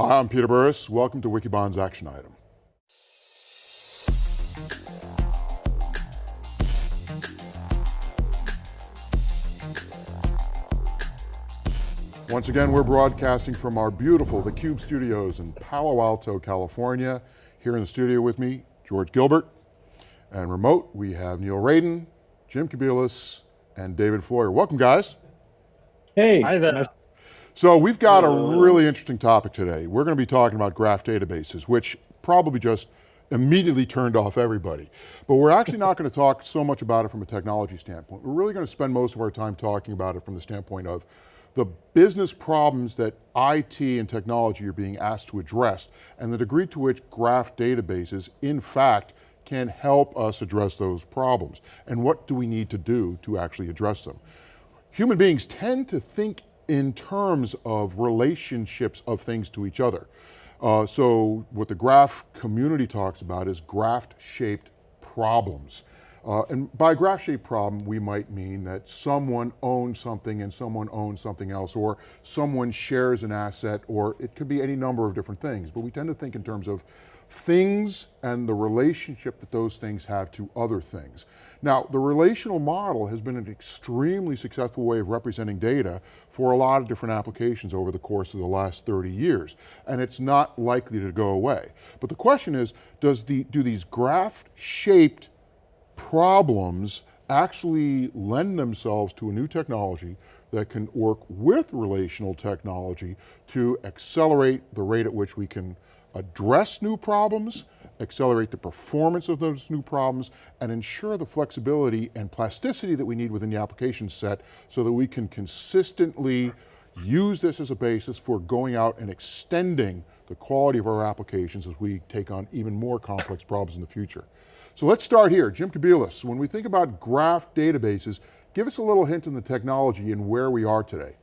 Hi, I'm Peter Burris. Welcome to Wikibon's Action Item. Once again, we're broadcasting from our beautiful theCUBE studios in Palo Alto, California. Here in the studio with me, George Gilbert. And remote, we have Neil Raden, Jim Kobielus, and David Floyer. Welcome guys. Hey. Hi there. So we've got a oh, really interesting topic today. We're going to be talking about graph databases, which probably just immediately turned off everybody. But we're actually not going to talk so much about it from a technology standpoint. We're really going to spend most of our time talking about it from the standpoint of the business problems that IT and technology are being asked to address and the degree to which graph databases, in fact, can help us address those problems. And what do we need to do to actually address them? Human beings tend to think in terms of relationships of things to each other. Uh, so what the graph community talks about is graph-shaped problems. Uh, and by graph-shaped problem, we might mean that someone owns something and someone owns something else, or someone shares an asset, or it could be any number of different things. But we tend to think in terms of things and the relationship that those things have to other things. Now, the relational model has been an extremely successful way of representing data for a lot of different applications over the course of the last 30 years, and it's not likely to go away. But the question is, does the, do these graph-shaped problems actually lend themselves to a new technology that can work with relational technology to accelerate the rate at which we can address new problems, accelerate the performance of those new problems, and ensure the flexibility and plasticity that we need within the application set so that we can consistently use this as a basis for going out and extending the quality of our applications as we take on even more complex problems in the future. So let's start here, Jim Kobielus. When we think about graph databases, give us a little hint on the technology and where we are today.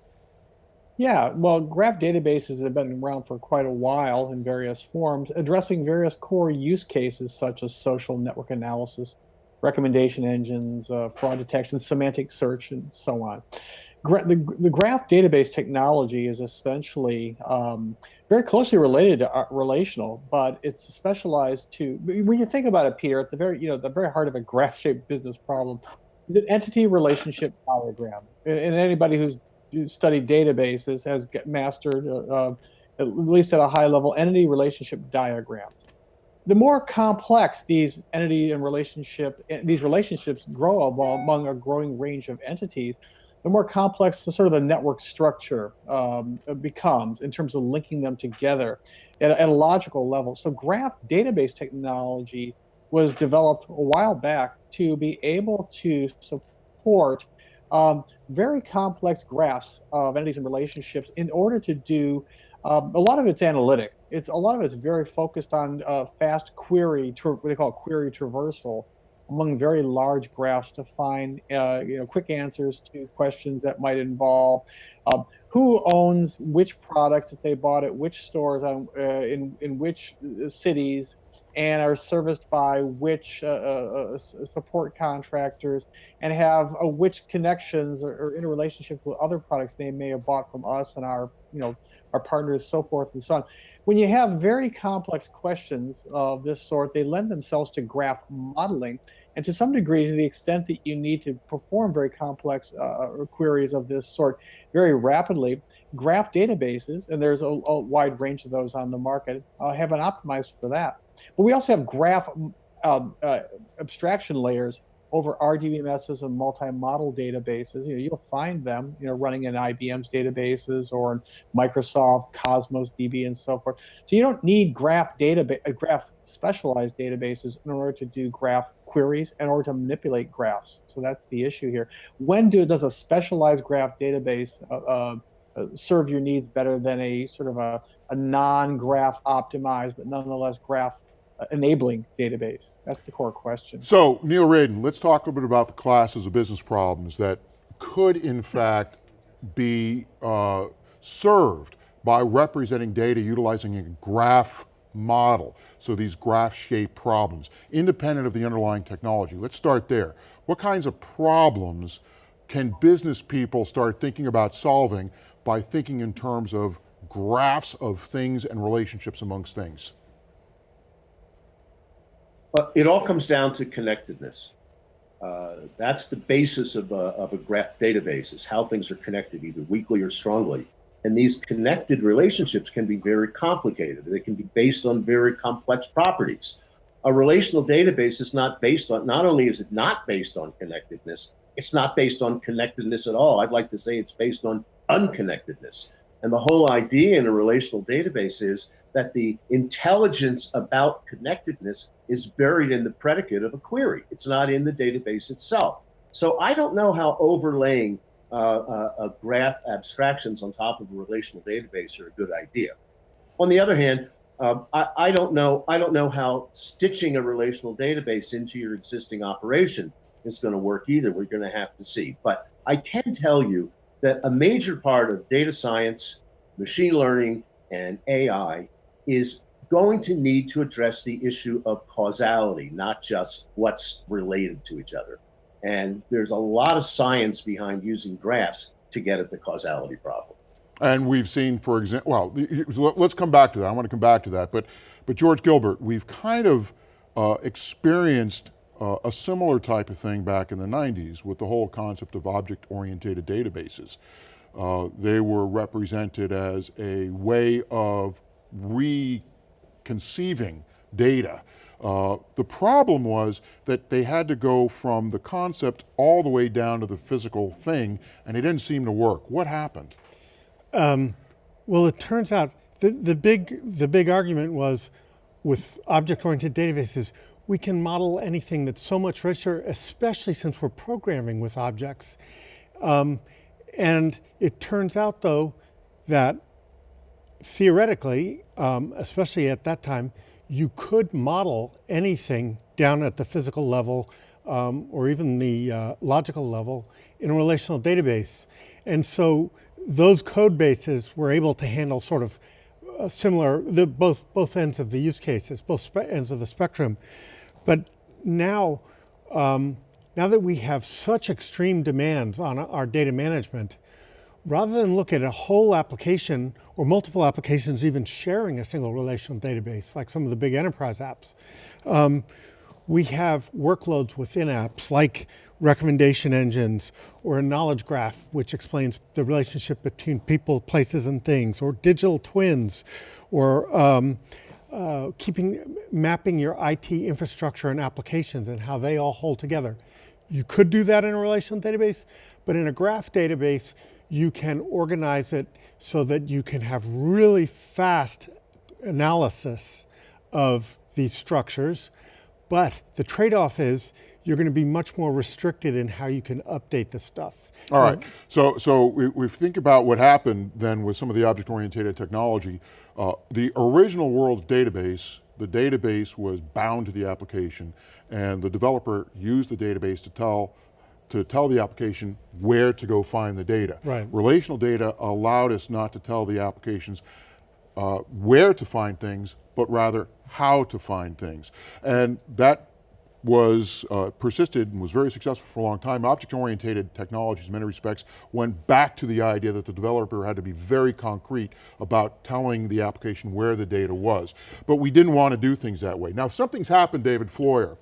Yeah, well, graph databases have been around for quite a while in various forms, addressing various core use cases such as social network analysis, recommendation engines, uh, fraud detection, semantic search, and so on. Gra the, the, graph database technology is essentially um, very closely related to uh, relational, but it's specialized to, when you think about it, Peter, at the very, you know, the very heart of a graph-shaped business problem, the entity relationship diagram. And, and anybody who's studied databases has mastered, uh, uh, at least at a high level, entity relationship diagrams. The more complex these entity and relationship, eh, these relationships grow among a growing range of entities, the more complex the sort of the network structure um, becomes in terms of linking them together at, at a logical level. So graph database technology was developed a while back to be able to support um, very complex graphs of entities and relationships in order to do um, a lot of it's analytic. It's a lot of it's very focused on uh, fast query, what they call query traversal among very large graphs to find uh, you know quick answers to questions that might involve um, who owns which products that they bought at which stores on, uh, in in which uh, cities and are serviced by which uh, uh, uh support contractors and have uh, which connections or, or interrelationship with other products they may have bought from us and our you know our partners so forth and so on. When you have very complex questions of this sort they lend themselves to graph modeling and to some degree to the extent that you need to perform very complex uh, queries of this sort very rapidly graph databases and there's a, a wide range of those on the market uh, have been optimized for that but we also have graph um, uh, abstraction layers over RDBMSs and multi-model databases. You know, you'll find them, you know, running in IBM's databases or in Microsoft Cosmos DB and so forth. So you don't need graph database, uh, graph specialized databases in order to do graph queries in order to manipulate graphs. So that's the issue here. When do, does a specialized graph database uh, uh, uh serve your needs better than a sort of a, a non-graph optimized, but nonetheless graph enabling database? That's the core question. So Neil Raden, let's talk a bit about the classes of business problems that could in fact be uh, served by representing data utilizing a graph model. So these graph-shaped problems, independent of the underlying technology. Let's start there. What kinds of problems can business people start thinking about solving by thinking in terms of graphs of things and relationships amongst things? But it all comes down to connectedness. Uh, that's the basis of a, of a graph database is how things are connected either weakly or strongly. And these connected relationships can be very complicated. They can be based on very complex properties. A relational database is not based on, not only is it not based on connectedness, it's not based on connectedness at all. I'd like to say it's based on unconnectedness. And the whole idea in a relational database is that the intelligence about connectedness is buried in the predicate of a query. It's not in the database itself. So I don't know how overlaying uh, uh, graph abstractions on top of a relational database are a good idea. On the other hand, um, I, I, don't know. I don't know how stitching a relational database into your existing operation is going to work either. We're going to have to see. But I can tell you that a major part of data science, machine learning, and AI is going to need to address the issue of causality, not just what's related to each other. And there's a lot of science behind using graphs to get at the causality problem. And we've seen, for example, well, let's come back to that. I want to come back to that. But, but George Gilbert, we've kind of uh, experienced uh, a similar type of thing back in the 90s with the whole concept of object-oriented databases. Uh, they were represented as a way of reconceiving data. Uh, the problem was that they had to go from the concept all the way down to the physical thing, and it didn't seem to work. What happened? Um, well, it turns out the, the, big, the big argument was with object-oriented databases, we can model anything that's so much richer, especially since we're programming with objects. Um, and it turns out though that theoretically, um, especially at that time, you could model anything down at the physical level um, or even the uh, logical level in a relational database. And so those code bases were able to handle sort of similar, the, both, both ends of the use cases, both ends of the spectrum. But now, um, now that we have such extreme demands on our data management, rather than look at a whole application or multiple applications even sharing a single relational database, like some of the big enterprise apps, um, we have workloads within apps like recommendation engines or a knowledge graph which explains the relationship between people, places, and things, or digital twins, or um, uh, keeping, mapping your IT infrastructure and applications and how they all hold together. You could do that in a relational database, but in a graph database, you can organize it so that you can have really fast analysis of these structures. But the trade-off is you're going to be much more restricted in how you can update the stuff. All right, so, so we, we think about what happened then with some of the object-oriented technology. Uh, the original world database, the database was bound to the application and the developer used the database to tell to tell the application where to go find the data. Right. Relational data allowed us not to tell the applications uh, where to find things, but rather how to find things. And that was uh, persisted and was very successful for a long time. Object-oriented technologies in many respects went back to the idea that the developer had to be very concrete about telling the application where the data was. But we didn't want to do things that way. Now something's happened, David Floyer.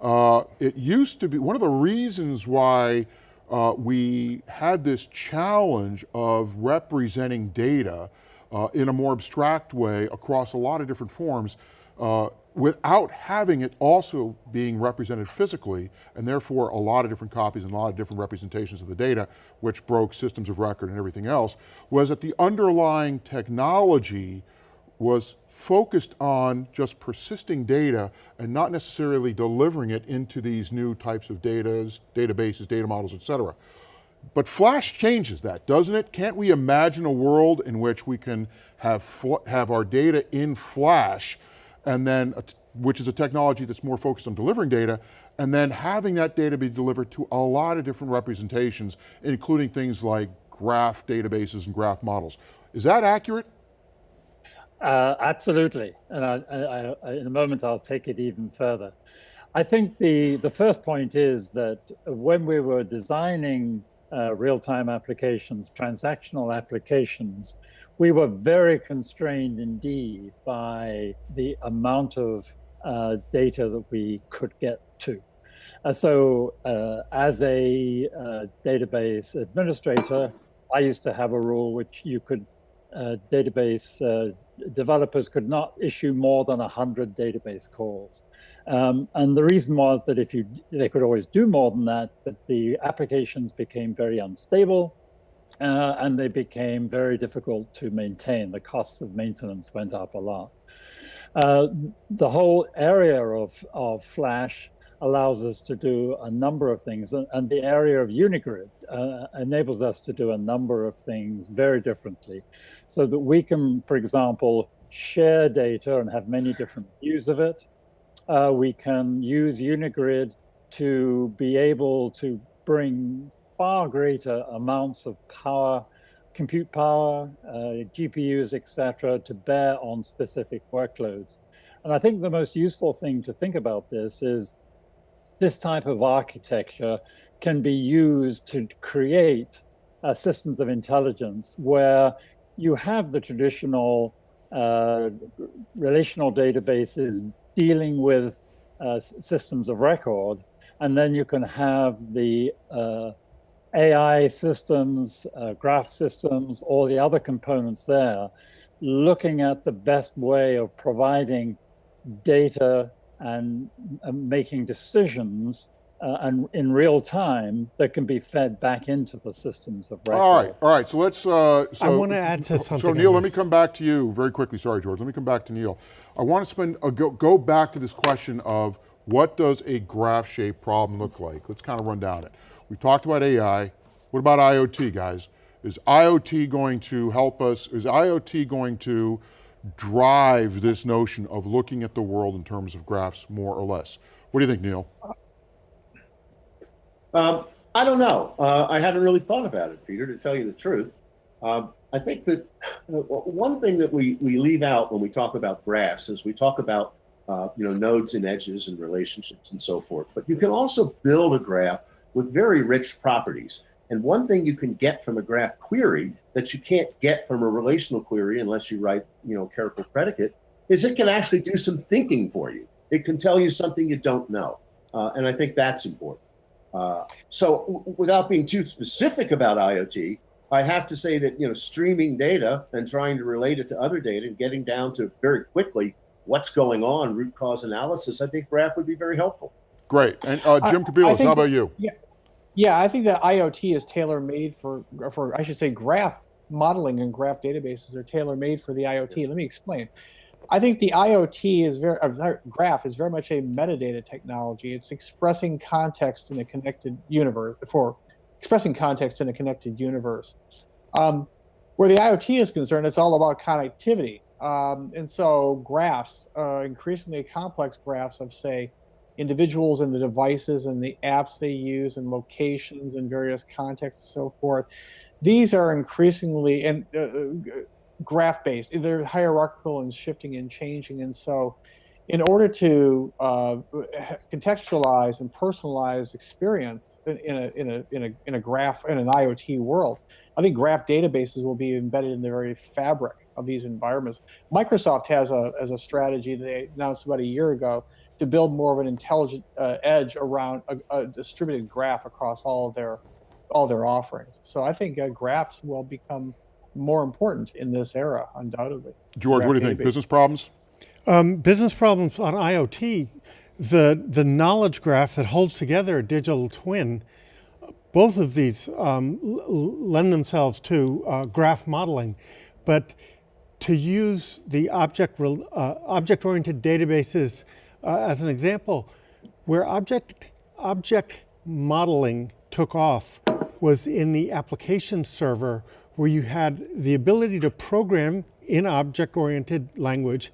Uh, it used to be, one of the reasons why uh, we had this challenge of representing data uh, in a more abstract way across a lot of different forms uh, without having it also being represented physically, and therefore a lot of different copies and a lot of different representations of the data, which broke systems of record and everything else, was that the underlying technology was focused on just persisting data and not necessarily delivering it into these new types of datas, databases, data models, et cetera. But Flash changes that, doesn't it? Can't we imagine a world in which we can have, have our data in Flash and then, which is a technology that's more focused on delivering data, and then having that data be delivered to a lot of different representations, including things like graph databases and graph models. Is that accurate? Uh, absolutely, and I, I, I, in a moment I'll take it even further. I think the, the first point is that when we were designing uh, real-time applications, transactional applications, we were very constrained indeed by the amount of uh, data that we could get to. Uh, so, uh, as a uh, database administrator, I used to have a rule which you could, uh, database developers could not issue more than 100 database calls. Um, and the reason was that if you, they could always do more than that, but the applications became very unstable uh, and they became very difficult to maintain. The costs of maintenance went up a lot. Uh, the whole area of, of Flash allows us to do a number of things, and the area of Unigrid uh, enables us to do a number of things very differently, so that we can, for example, share data and have many different views of it. Uh, we can use Unigrid to be able to bring far greater amounts of power, compute power, uh, GPUs, etc., to bear on specific workloads. And I think the most useful thing to think about this is this type of architecture can be used to create uh, systems of intelligence where you have the traditional uh, relational databases dealing with uh, systems of record, and then you can have the uh, AI systems, uh, graph systems, all the other components there, looking at the best way of providing data and uh, making decisions uh, and in real time that can be fed back into the systems of record. All right, all right, so let's, uh, so. I want to add to something. So Neil, let me come back to you very quickly. Sorry, George, let me come back to Neil. I want to spend, uh, go, go back to this question of what does a graph shaped problem look like? Let's kind of run down it. We talked about AI. What about IoT, guys? Is IoT going to help us? Is IoT going to drive this notion of looking at the world in terms of graphs more or less? What do you think, Neil? Um, I don't know. Uh, I haven't really thought about it, Peter, to tell you the truth. Um, I think that uh, one thing that we, we leave out when we talk about graphs is we talk about uh, you know nodes and edges and relationships and so forth. But you can also build a graph with very rich properties. And one thing you can get from a graph query that you can't get from a relational query unless you write you know careful predicate is it can actually do some thinking for you. It can tell you something you don't know. Uh, and I think that's important. Uh, so without being too specific about IoT, I have to say that you know streaming data and trying to relate it to other data and getting down to very quickly what's going on, root cause analysis, I think graph would be very helpful. Great, and uh, Jim I- I Kobielus, think how about you? Yeah, I think that IoT is tailor made for, for I should say, graph modeling and graph databases are tailor made for the IoT. Let me explain. I think the IoT is very, uh, graph is very much a metadata technology. It's expressing context in a connected universe, for expressing context in a connected universe. Um, where the IoT is concerned, it's all about connectivity. Um, and so graphs, uh, increasingly complex graphs of, say, individuals and the devices and the apps they use and locations and various contexts and so forth. These are increasingly and uh, uh, graph based. They're hierarchical and shifting and changing. And so, in order to uh, contextualize and personalize experience in, in, a, in, a, in, a, in a graph in an IoT world, I think graph databases will be embedded in the very fabric of these environments. Microsoft has a, as a strategy that they announced about a year ago to build more of an intelligent uh, edge around a, a, distributed graph across all their all their offerings. So I think uh, graphs will become more important in this era, undoubtedly. George, what do you think? Business problems? Um, business problems on IoT, the, the knowledge graph that holds together a digital twin, both of these um, l- l- lend themselves to uh, graph modeling. But to use the object, rel- uh, object-oriented databases uh, as an example, where object, object modeling took off was in the application server where you had the ability to program in object-oriented language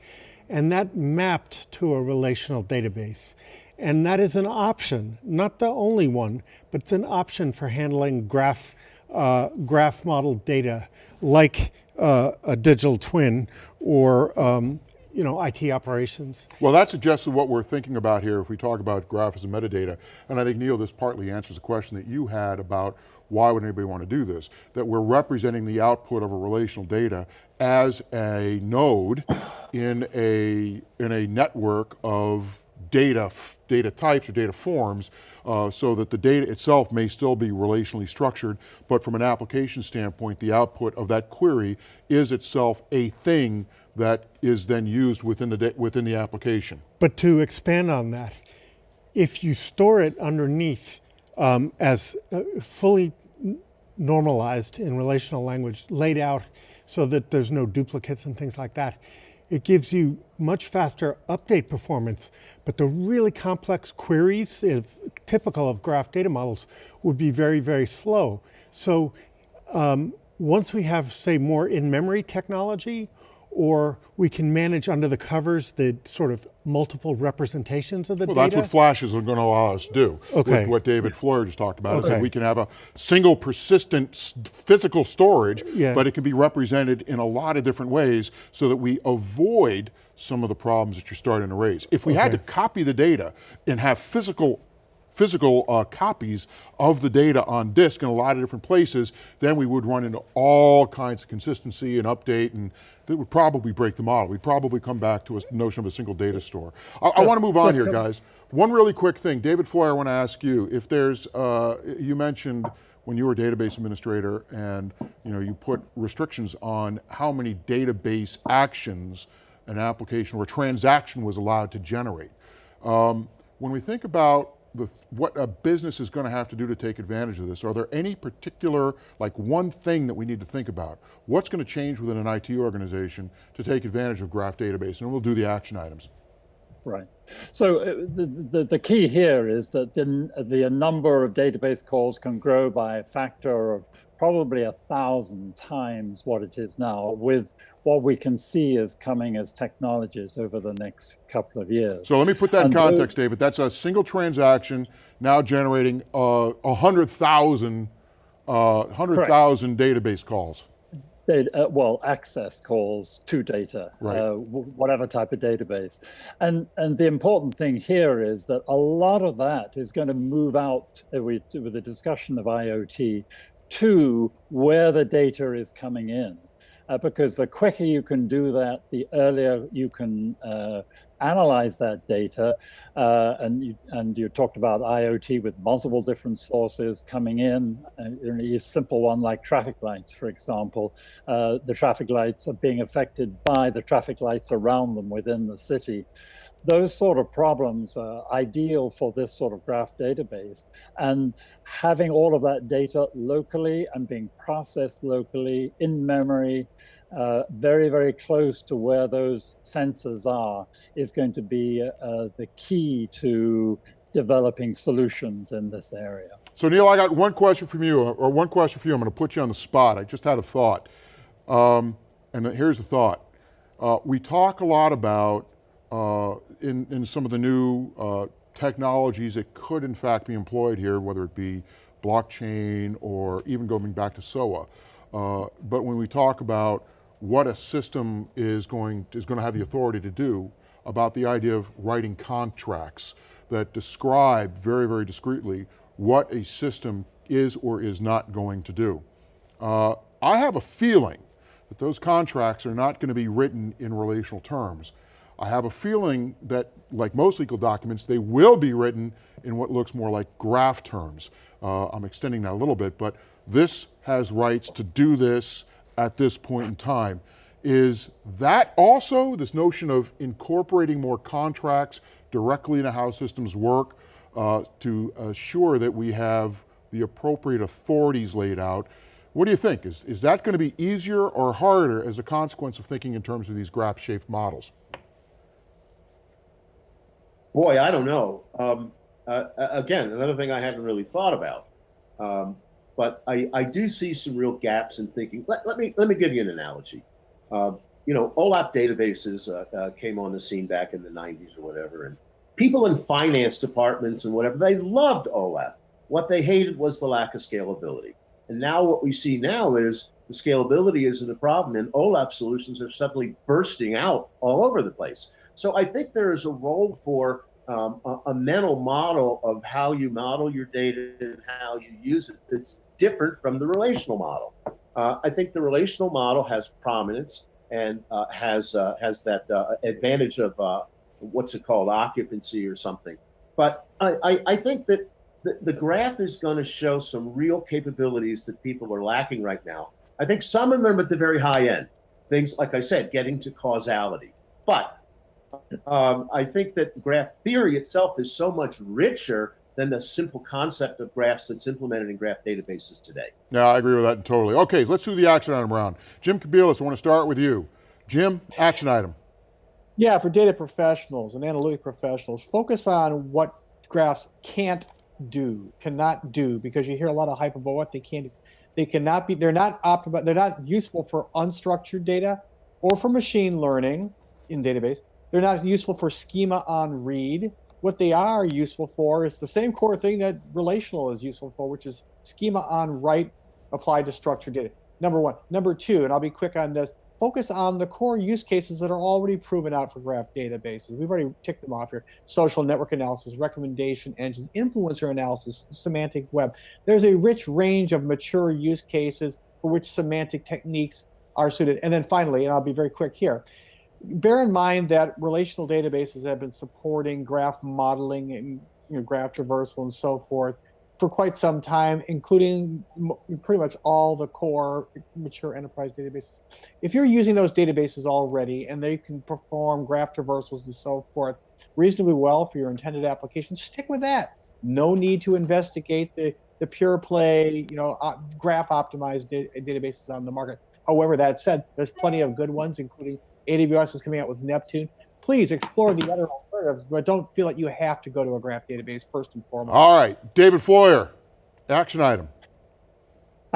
and that mapped to a relational database. And that is an option, not the only one, but it's an option for handling graph, uh, graph model data like uh, a digital twin or um, you know, IT operations. Well, that suggests what we're thinking about here if we talk about graph as a metadata. And I think, Neil, this partly answers the question that you had about why would anybody want to do this? That we're representing the output of a relational data as a node in a, in a network of data, data types or data forms uh, so that the data itself may still be relationally structured, but from an application standpoint, the output of that query is itself a thing that is then used within the, within the application. But to expand on that, if you store it underneath um, as uh, fully normalized in relational language, laid out so that there's no duplicates and things like that, it gives you much faster update performance, but the really complex queries, if typical of graph data models, would be very, very slow. So um, once we have, say, more in-memory technology, or we can manage under the covers the sort of multiple representations of the well, data. that's what flashes are going to allow us to do. Okay. What, what David Floyer just talked about is Okay. that we can have a single persistent physical storage, Yeah. but it can be represented in a lot of different ways so that we avoid some of the problems that you're starting to raise. If we had to copy the data and have physical physical uh, copies of the data on disk in a lot of different places, then we would run into all kinds of consistency and update, and that would probably break the model. We'd probably come back to a notion of a single data store. I, I want to move on here, come- guys. One really quick thing, David Floyer, I want to ask you, if there's, uh, you mentioned when you were a database administrator and you know you put restrictions on how many database actions an application or a transaction was allowed to generate. Um, when we think about the, what a business is going to have to do to take advantage of this, are there any particular, like one thing that we need to think about? What's going to change within an IT organization to take advantage of graph database? And we'll do the action items. Right. So uh, the, the, the key here is that the, the number of database calls can grow by a factor of probably a thousand times what it is now with what we can see is coming as technologies over the next couple of years. So let me put that in And those- context, David. That's a single transaction now generating uh, 100,000 uh, 100,000 database calls. data, uh, well, access calls to data, Right. uh, whatever type of database. And, and the important thing here is that a lot of that is going to move out uh, with, with the discussion of IoT to where the data is coming in. Uh, because the quicker you can do that, the earlier you can uh, analyze that data. Uh, and, you, and you talked about IoT with multiple different sources coming in. Uh, a simple one like traffic lights, for example. Uh, the traffic lights are being affected by the traffic lights around them within the city. Those sort of problems are ideal for this sort of graph database. And having all of that data locally and being processed locally in memory, uh, very, very close to where those sensors are, is going to be uh, the key to developing solutions in this area. So Neil, I got one question from you, or one question for you. I'm going to put you on the spot. I just had a thought. Um, and here's the thought. Uh, we talk a lot about, uh, in, in some of the new uh, technologies that could in fact be employed here, whether it be blockchain or even going back to SOA. Uh, but when we talk about what a system is going, is going to have the authority to do about the idea of writing contracts that describe very, very discreetly what a system is or is not going to do. Uh, I have a feeling that those contracts are not going to be written in relational terms. I have a feeling that, like most legal documents, they will be written in what looks more like graph terms. Uh, I'm extending that a little bit, but this has rights to do this at this point in time. Is that also this notion of incorporating more contracts directly into how systems work uh, to assure that we have the appropriate authorities laid out? What do you think? Is, is that going to be easier or harder as a consequence of thinking in terms of these graph-shaped models? Boy, I don't know. Um, uh, again, another thing I haven't really thought about. Um, but I, I do see some real gaps in thinking. Let, let me let me give you an analogy. Uh, you know, OLAP databases uh, uh, came on the scene back in the 90s or whatever, and people in finance departments and whatever they loved OLAP. What they hated was the lack of scalability. And now what we see now is the scalability isn't a problem, and OLAP solutions are suddenly bursting out all over the place. So I think there is a role for um, a, a, mental model of how you model your data and how you use it. It's different from the relational model. Uh, I think the relational model has prominence and uh, has uh, has that uh, advantage of uh, what's it called occupancy or something. But I, I, I think that the, the graph is going to show some real capabilities that people are lacking right now. I think some of them at the very high end, things like I said, getting to causality. But um, I think that graph theory itself is so much richer than the simple concept of graphs that's implemented in graph databases today. Yeah, I agree with that totally. Okay, let's do the action item round. Jim Kobielus, I want to start with you. Jim, action item. Yeah, for data professionals and analytic professionals, focus on what graphs can't do, cannot do, because you hear a lot of hype about what they can't do. They cannot be, they're not optimal, they're not useful for unstructured data or for machine learning in database. They're not useful for schema on read. What they are useful for is the same core thing that relational is useful for, which is schema on write applied to structured data. Number one. Number two, and I'll be quick on this, focus on the core use cases that are already proven out for graph databases. We've already ticked them off here. Social network analysis, recommendation engines, influencer analysis, semantic web. There's a rich range of mature use cases for which semantic techniques are suited. And then finally, and I'll be very quick here, bear in mind that relational databases have been supporting graph modeling and you know, graph traversal and so forth for quite some time, including pretty much all the core mature enterprise databases. If you're using those databases already and they can perform graph traversals and so forth reasonably well for your intended application, stick with that. No need to investigate the, the pure play, you know, graph optimized da databases on the market. However, that said, there's plenty of good ones, including AWS is coming out with Neptune. Please explore the other alternatives, but don't feel like you have to go to a graph database first and foremost. All right, David Floyer, action item.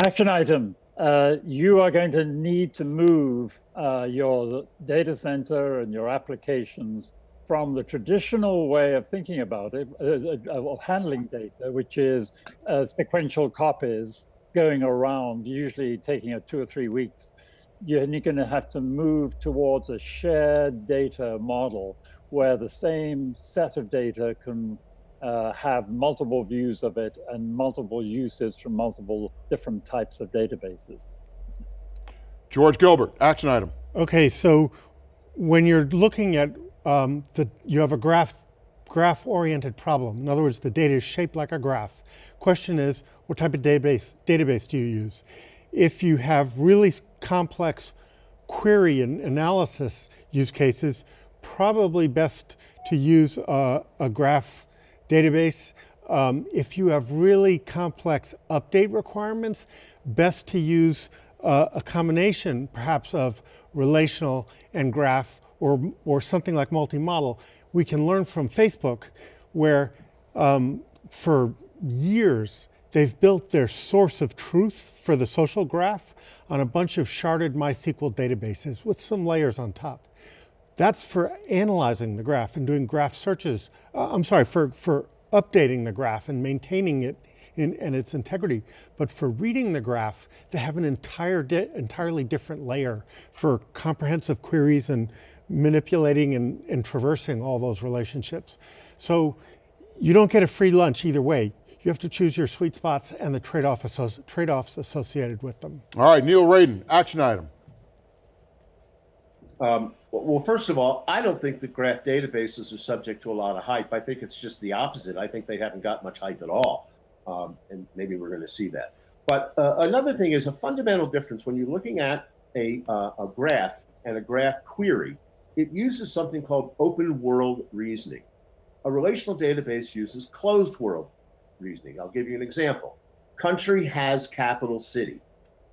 Action item. Uh, you are going to need to move uh, your data center and your applications from the traditional way of thinking about it, uh, uh of handling data, which is uh, sequential copies going around, usually taking a two or three weeks, you're going to have to move towards a shared data model where the same set of data can uh, have multiple views of it and multiple uses from multiple different types of databases. George Gilbert, action item. Okay, so when you're looking at um, the, you have a graph graph-oriented problem. In other words, the data is shaped like a graph. Question is, what type of database, database do you use? If you have really complex query and analysis use cases, probably best to use a, a graph database. Um, if you have really complex update requirements, best to use uh, a combination perhaps of relational and graph or, or something like multi-model. We can learn from Facebook where um, for years They've built their source of truth for the social graph on a bunch of sharded MySQL databases with some layers on top. That's for analyzing the graph and doing graph searches. Uh, I'm sorry, for, for updating the graph and maintaining it in, in its integrity. But for reading the graph, they have an entire di entirely different layer for comprehensive queries and manipulating and, and traversing all those relationships. So you don't get a free lunch either way. You have to choose your sweet spots and the trade-off associ trade-offs associated with them. All right, Neil Raden, action item. Um, well, first of all, I don't think that graph databases are subject to a lot of hype. I think it's just the opposite. I think they haven't got much hype at all. Um, and maybe we're going to see that. But uh, another thing is a fundamental difference when you're looking at a, uh, a graph and a graph query, it uses something called open world reasoning. A relational database uses closed world reasoning. I'll give you an example. Country has capital city.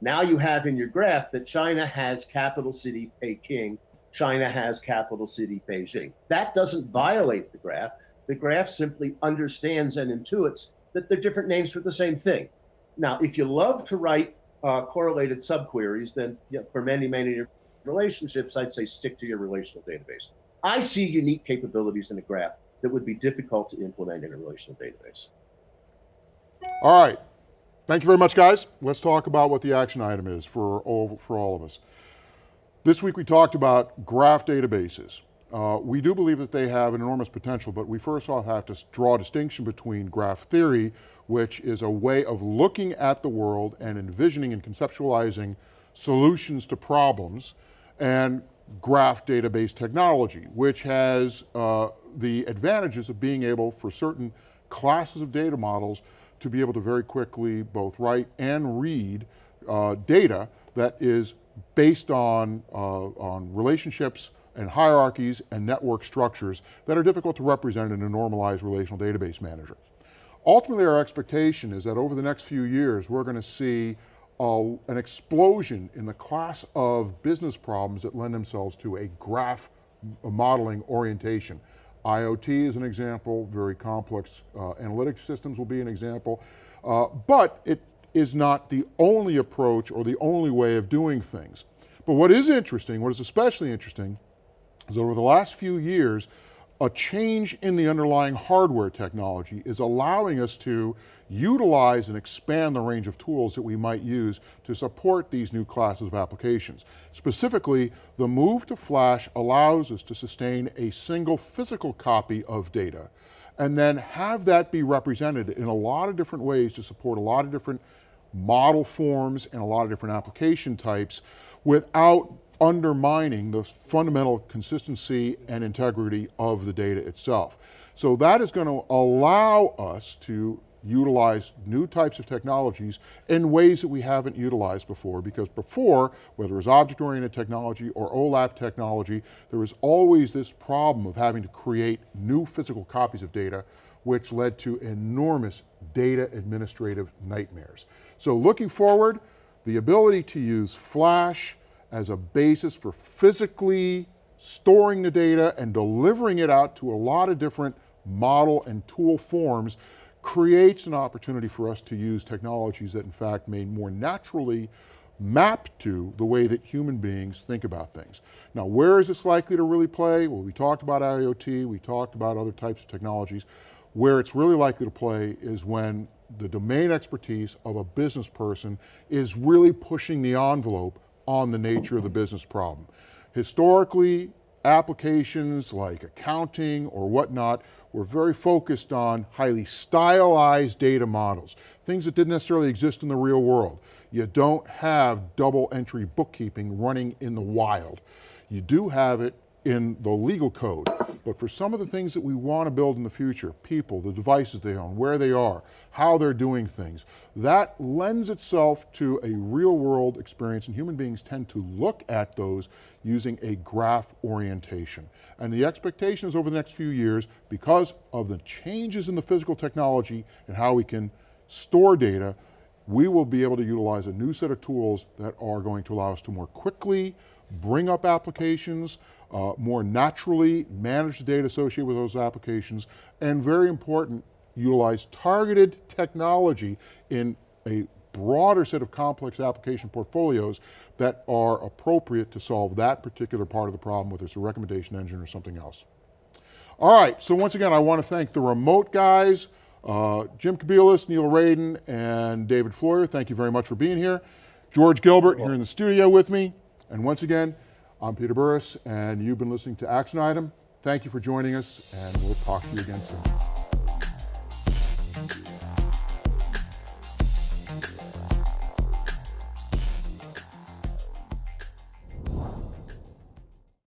Now you have in your graph that China has capital city Peking, China has capital city Beijing. That doesn't violate the graph. The graph simply understands and intuits that they're different names for the same thing. Now, if you love to write uh, correlated subqueries, then you know, for many, many relationships, I'd say stick to your relational database. I see unique capabilities in a graph that would be difficult to implement in a relational database. All right. Thank you very much, guys. Let's talk about what the action item is for all, for all of us. This week we talked about graph databases. Uh, we do believe that they have an enormous potential, but we first off have to draw a distinction between graph theory, which is a way of looking at the world and envisioning and conceptualizing solutions to problems, and graph database technology, which has uh, the advantages of being able for certain classes of data models to be able to very quickly both write and read uh, data that is based on, uh, on relationships and hierarchies and network structures that are difficult to represent in a normalized relational database manager. Ultimately, our expectation is that over the next few years, we're going to see uh, an explosion in the class of business problems that lend themselves to a graph modeling orientation. IoT is an example, very complex uh, analytic systems will be an example, uh, but it is not the only approach or the only way of doing things. But what is interesting, what is especially interesting, is over the last few years, a change in the underlying hardware technology is allowing us to utilize and expand the range of tools that we might use to support these new classes of applications. Specifically, the move to flash allows us to sustain a single physical copy of data and then have that be represented in a lot of different ways to support a lot of different model forms and a lot of different application types without undermining the fundamental consistency and integrity of the data itself. So that is going to allow us to utilize new types of technologies in ways that we haven't utilized before because before, whether it was object-oriented technology or OLAP technology, there was always this problem of having to create new physical copies of data which led to enormous data administrative nightmares. So looking forward, the ability to use Flash, as a basis for physically storing the data and delivering it out to a lot of different model and tool forms creates an opportunity for us to use technologies that in fact may more naturally map to the way that human beings think about things. Now, where is this likely to really play? Well, we talked about IoT, we talked about other types of technologies. Where it's really likely to play is when the domain expertise of a business person is really pushing the envelope on the nature of the business problem. Historically, applications like accounting or whatnot were very focused on highly stylized data models, things that didn't necessarily exist in the real world. You don't have double entry bookkeeping running in the wild. You do have it in the legal code. But for some of the things that we want to build in the future, people, the devices they own, where they are, how they're doing things, that lends itself to a real world experience and human beings tend to look at those using a graph orientation. And the expectation is over the next few years, because of the changes in the physical technology and how we can store data, we will be able to utilize a new set of tools that are going to allow us to more quickly bring up applications, uh, more naturally manage the data associated with those applications, and very important, utilize targeted technology in a broader set of complex application portfolios that are appropriate to solve that particular part of the problem, whether it's a recommendation engine or something else. All right, so once again, I want to thank the remote guys, uh, Jim Kobielus, Neil Raden, and David Floyer, thank you very much for being here. George Gilbert here in the studio with me, and once again, I'm Peter Burris, and you've been listening to Action Item. Thank you for joining us, and we'll talk to you again soon.